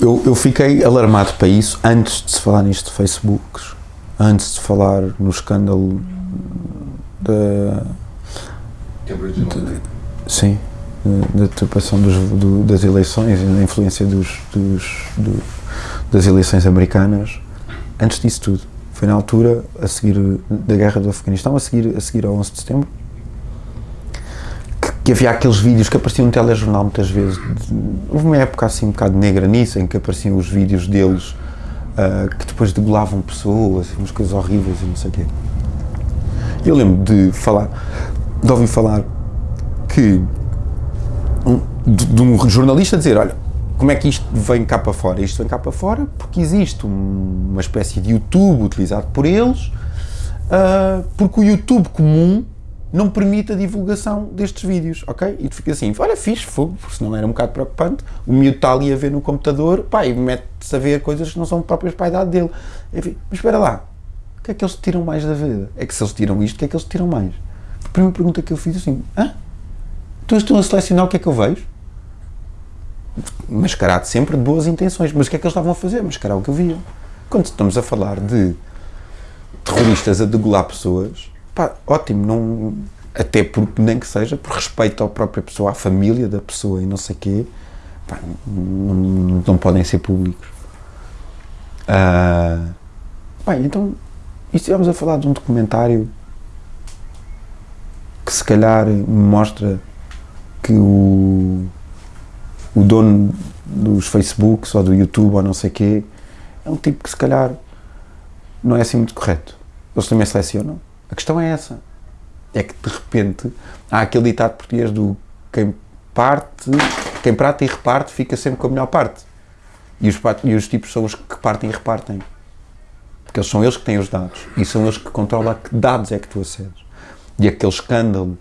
eu, eu fiquei alarmado para isso antes de se falar nisto de Facebook, antes de falar no escândalo da. Cambridge Analytica. Sim, da do, das eleições e da influência dos, dos, do- das eleições americanas. Antes disso tudo. Foi na altura, a seguir da guerra do Afeganistão, a seguir, a seguir ao 11 de setembro, que, havia aqueles vídeos que apareciam no telejornal muitas vezes. houve uma época assim um bocado negra nisso, em que apareciam os vídeos deles ah, que depois degolavam pessoas, umas coisas horríveis e não sei o quê. Eu lembro de falar, de ouvir falar que um, de, de um jornalista dizer, olha, como é que isto vem cá para fora? Isto vem cá para fora porque existe um- uma espécie de YouTube utilizado por eles, ah, porque o YouTube comum não permite a divulgação destes vídeos, ok? E tu fica assim, olha, fixe, fogo, porque senão era um bocado preocupante, o miúdo está ali a ver no computador, pá, e mete-se a ver coisas que não são próprias para a idade dele. Enfim, mas espera lá, o que é que eles tiram mais da vida? É que se eles tiram isto, o que é que eles tiram mais? A primeira pergunta que eu fiz assim, hã? Então estão a selecionar o que é que eu vejo? Mascarado sempre de boas intenções, mas o que é que eles estavam a fazer? Mascarar o que eu via. Quando estamos a falar de terroristas a degolar pessoas, pá, ótimo, não, até porque nem que seja por respeito à própria pessoa, à família da pessoa e não sei quê, pá, não, não, podem ser públicos. Ah, bem, então, estivemos a falar de um documentário que se calhar mostra que o, o dono dos Facebooks ou do YouTube ou não sei quê é um tipo que se calhar não é assim muito correto. Eles também selecionam. A questão é essa. É que de repente há aquele ditado português do quem parte, quem prata e reparte fica sempre com a melhor parte. E os, e os tipos são os que partem e repartem. Porque são eles que têm os dados e são eles que controlam a que dados é que tu acedes. E aquele escândalo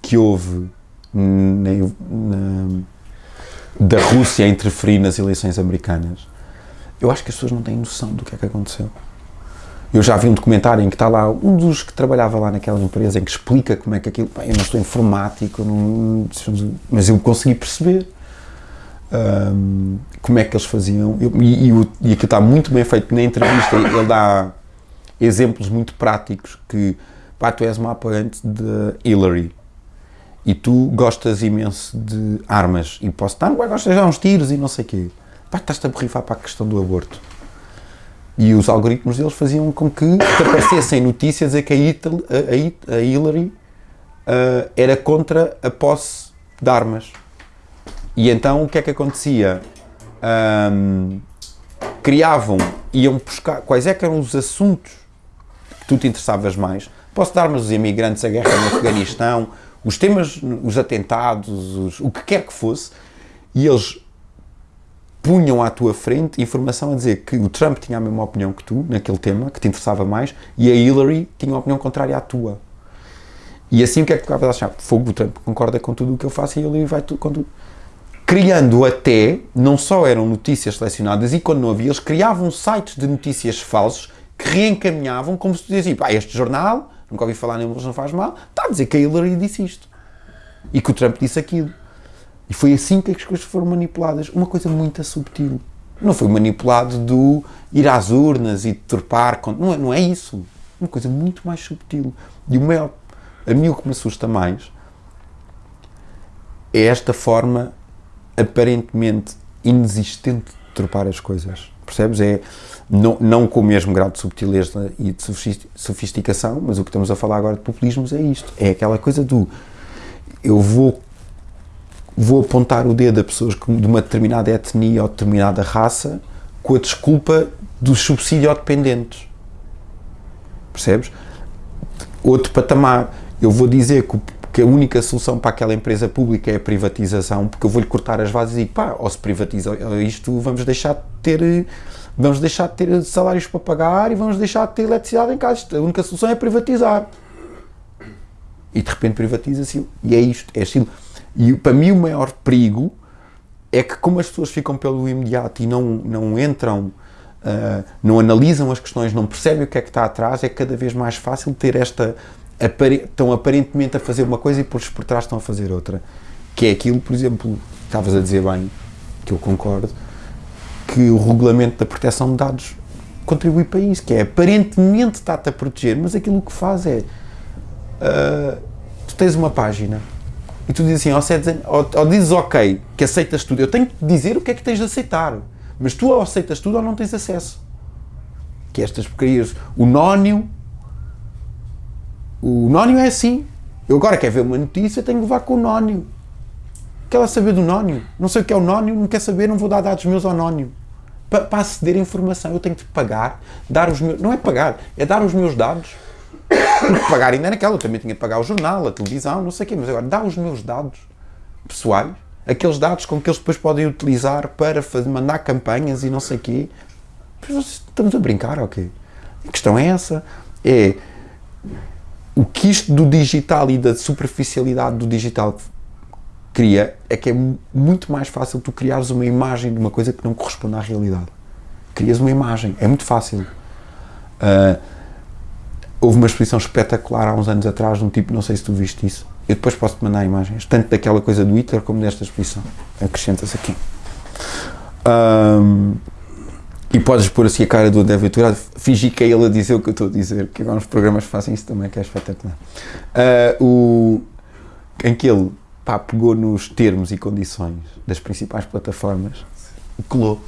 que houve na, na- da Rússia interferir nas eleições americanas, eu acho que as pessoas não têm noção do que é que aconteceu. Eu já vi um documentário em que está lá um dos que trabalhava lá naquela empresa em que explica como é que aquilo. Eu não sou informático, não- mas eu consegui perceber hum, como é que eles faziam. Eu- e, e, e aquilo está muito bem feito na entrevista. Ele dá exemplos muito práticos que pá, tu és uma apoiante de Hillary e tu gostas imenso de armas e posso estar, "Ué, gostas de dar uns tiros e não sei o quê. Pá, estás-te a borrifar para a questão do aborto. E os algoritmos deles faziam com que aparecessem notícias a que a, a- a Hillary ah, era contra a posse de armas. E então o que é que acontecia? Ahm, criavam, iam buscar quais é que eram os assuntos que tu te interessavas mais. Posso dar mas os imigrantes, a guerra no Afeganistão, os temas, os atentados, os- o que quer que fosse, e eles punham à tua frente informação a dizer que o Trump tinha a mesma opinião que tu, naquele tema, que te interessava mais, e a Hillary tinha uma opinião contrária à tua. E assim o que é que tu acabas a achar? Fogo, o Trump concorda com tudo o que eu faço e a Hillary vai com tudo. Criando até, não só eram notícias selecionadas, e quando não havia, eles criavam sites de notícias falsos que reencaminhavam como se tu dizia, pá, este jornal, nunca ouvi falar neles, não faz mal, está a dizer que a Hillary disse isto. E que o Trump disse aquilo. E foi assim que as coisas foram manipuladas. Uma coisa muito subtil. Não foi manipulado do ir às urnas e con- Não é, não é isso. Uma coisa muito mais subtil. E o maior, a mim o que me assusta mais é esta forma aparentemente inexistente de deturpar as coisas. Percebes? É não, não com o mesmo grau de subtileza e de sofis- sofisticação, mas o que estamos a falar agora de populismos é isto. É aquela coisa do eu vou vou apontar o dedo a pessoas de uma determinada etnia ou determinada raça com a desculpa dos subsidiodependentes. Percebes? Outro patamar. Eu vou dizer que, que a única solução para aquela empresa pública é a privatização, porque eu vou-lhe cortar as bases e digo, pá, ou se privatiza isto, vamos deixar de ter vamos deixar de ter salários para pagar e vamos deixar de ter eletricidade em casa. A única solução é privatizar. E de repente privatiza-se e é isto, é aquilo. E para mim o maior perigo é que como as pessoas ficam pelo imediato e não, não entram, ah, não analisam as questões, não percebem o que é que está atrás, é cada vez mais fácil ter esta, apare- estão aparentemente a fazer uma coisa e por, por trás estão a fazer outra. Que é aquilo, por exemplo, estavas a dizer bem, que eu concordo, que o regulamento da proteção de dados contribui para isso, que é aparentemente está-te a proteger, mas aquilo que faz é uh, tu tens uma página e tu dizes assim, ou, sedes, ou, ou dizes ok, que aceitas tudo, eu tenho que dizer o que é que tens de aceitar, mas tu ou aceitas tudo ou não tens acesso. Que estas porcarias, o nónio, o nónio é assim. Eu agora quero ver uma notícia, tenho que levar com o nónio. Quer lá saber do nónio? Não sei o que é o nónio, não quer saber, não vou dar dados meus ao nónio. Para, para aceder à informação, eu tenho que pagar, dar os meus. Não é pagar, é dar os meus dados. Pagar ainda naquela, eu também tinha que pagar o jornal, a televisão, não sei o quê, mas agora dá os meus dados pessoais, aqueles dados com que eles depois podem utilizar para fazer, mandar campanhas e não sei o quê. Estamos a brincar, ok? A questão é essa. É o que isto do digital e da superficialidade do digital cria é que é muito mais fácil tu criares uma imagem de uma coisa que não corresponde à realidade. Crias uma imagem, é muito fácil. Uh, houve uma exposição espetacular há uns anos atrás de um tipo, não sei se tu viste isso, eu depois posso-te mandar imagens, tanto daquela coisa do Hitler como desta exposição. Acrescentas aqui. Um, e podes pôr assim a cara do André Ventura, fingir que é ele a dizer o que eu estou a dizer, que agora os programas fazem isso também, que é espetacular. Uh, o, em que ele pá, pegou nos termos e condições das principais plataformas colou.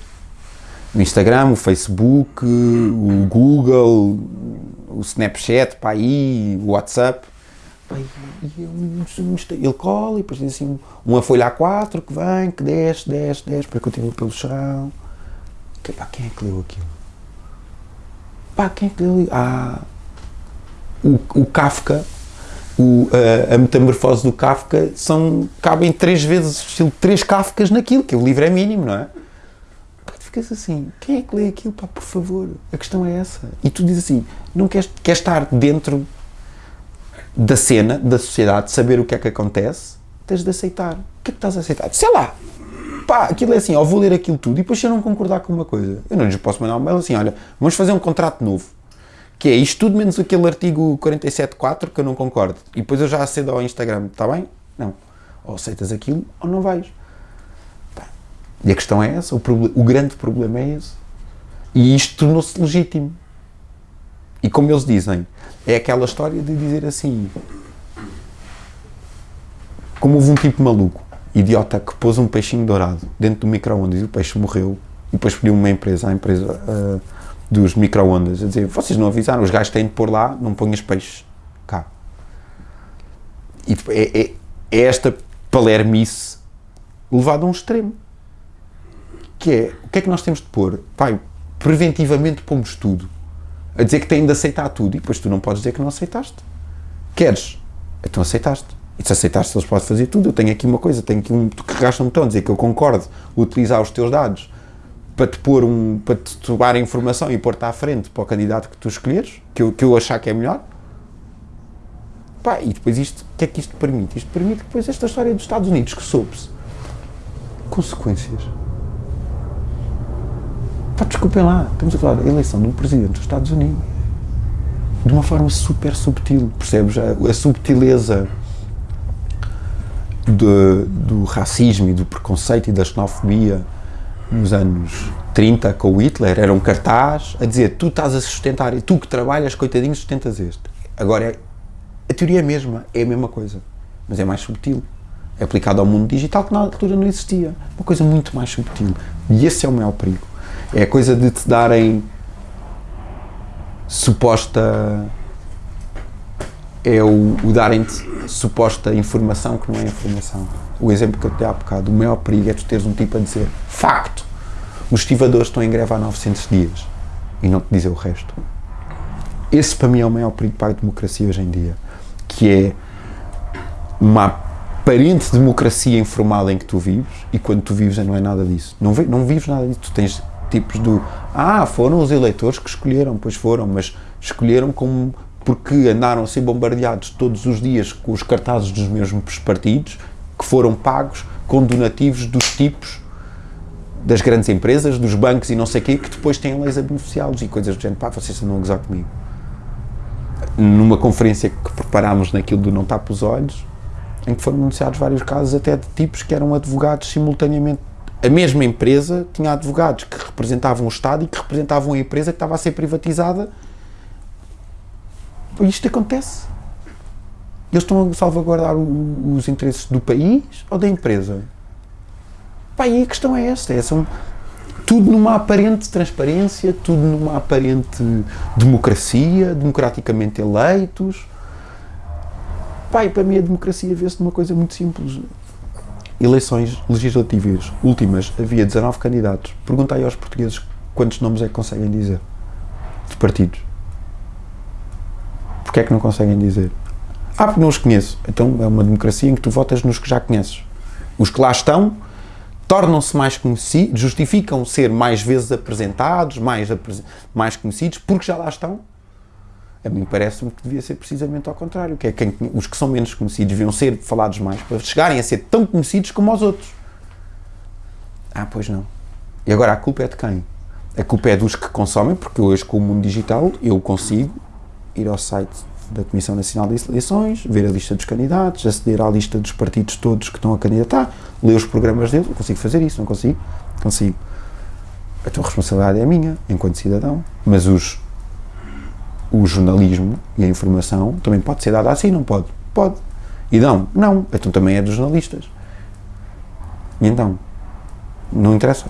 O Instagram, o Facebook, o Google, o Snapchat, pá, aí, o WhatsApp. Pá, ele cola e depois diz assim, uma folha A4 que vem, que desce, desce, desce, para continua pelo chão. Que, pá, quem é que leu aquilo? Pá, quem é que leu? Ah, o, o Kafka o, a, a, metamorfose do Kafka são, cabem três vezes, estilo, três Kafkas naquilo, que o livro é mínimo, não é? Ficas assim, quem é que lê aquilo, pá, por favor? A questão é essa. E tu dizes assim, não queres, queres estar dentro da cena, da sociedade, saber o que é que acontece, tens de aceitar. O que é que estás a aceitar? Sei lá, pá, aquilo é assim, ó, vou ler aquilo tudo e depois se eu não concordar com uma coisa, eu não lhes posso mandar um mail assim, olha, vamos fazer um contrato novo que é isto tudo menos aquele artigo 47.4 que eu não concordo. E depois eu já acedo ao Instagram, está bem? Não. Ou aceitas aquilo ou não vais. E a questão é essa, o, o grande problema é esse. E isto tornou-se legítimo. E como eles dizem, é aquela história de dizer assim: como houve um tipo maluco, idiota, que pôs um peixinho dourado dentro do micro-ondas e o peixe morreu, e depois pediu uma empresa, a empresa. Uh, dos micro-ondas, a dizer, vocês não avisaram, os gajos têm de pôr lá, não ponhas peixes cá. E é, é, é esta palermice levada a um extremo. Que é, o que é que nós temos de pôr? Pai, preventivamente pomos tudo. A dizer que têm de aceitar tudo. E depois tu não podes dizer que não aceitaste. Queres? Então aceitaste. E se aceitaste, eles podem fazer tudo. Eu tenho aqui uma coisa, tenho aqui um. Tu carregaste um botão, dizer que eu concordo utilizar os teus dados para te pôr um, para te tomar informação e pôr-te à frente para o candidato que tu escolheres, que eu, que eu achar que é melhor. Pá, e depois isto, o que é que isto permite? Isto permite depois esta história dos Estados Unidos, que soube-se. Consequências. Pá, desculpem lá, estamos a falar da eleição um presidente dos Estados Unidos. De uma forma super subtil, percebes? A, a subtileza de, do racismo e do preconceito e da xenofobia nos anos 30 com o Hitler, era um cartaz a dizer tu estás a sustentar, e tu que trabalhas, coitadinho, sustentas este. Agora, a teoria é a mesma, é a mesma coisa, mas é mais subtil. É aplicado ao mundo digital que na altura não existia. Uma coisa muito mais subtil. E esse é o maior perigo. É coisa de te darem suposta. É o, o darem-te suposta informação que não é informação o exemplo que eu te dei há bocado, o maior perigo é tu teres um tipo a dizer facto, os estivadores estão em greve há 900 dias e não te dizer o resto. Esse para mim é o maior perigo para a democracia hoje em dia, que é uma aparente democracia informal em que tu vives e quando tu vives não é nada disso. Não, não vives nada disso. Tu tens tipos do ah, foram os eleitores que escolheram, pois foram, mas escolheram como porque andaram a ser bombardeados todos os dias com os cartazes dos mesmos partidos que foram pagos com donativos dos tipos das grandes empresas, dos bancos e não sei o quê, que depois têm leis a beneficiá-los e coisas do género, pá, vocês não a gozar comigo. Numa conferência que preparámos naquilo do Não Tapa os Olhos, em que foram anunciados vários casos até de tipos que eram advogados simultaneamente a mesma empresa tinha advogados que representavam o Estado e que representavam a empresa que estava a ser privatizada. Isto acontece. Eles estão a salvaguardar o- os interesses do país ou da empresa? Pá, e a questão é esta: é, são tudo numa aparente transparência, tudo numa aparente democracia, democraticamente eleitos. E para mim a democracia vê-se numa coisa muito simples. Eleições legislativas últimas, havia 19 candidatos. Pergunta aí aos portugueses quantos nomes é que conseguem dizer de partidos. Porquê é que não conseguem dizer? Ah, porque não os conheço. Então é uma democracia em que tu votas nos que já conheces. Os que lá estão tornam-se mais conhecidos, justificam ser mais vezes apresentados, mais, apres- mais conhecidos, porque já lá estão. A mim parece-me que devia ser precisamente ao contrário, que é quem, os que são menos conhecidos deviam ser falados mais para chegarem a ser tão conhecidos como os outros. Ah, pois não. E agora a culpa é de quem? A culpa é dos que consomem, porque hoje com o mundo digital eu consigo ir ao site da Comissão Nacional de Eleições, ver a lista dos candidatos, aceder à lista dos partidos todos que estão a candidatar, ler os programas deles, eu consigo fazer isso, não consigo? Consigo. Então a responsabilidade é minha, enquanto cidadão, mas os, o jornalismo e a informação também pode ser dada assim, não pode? Pode. E dão? Não. Então também é dos jornalistas. E então? Não interessa.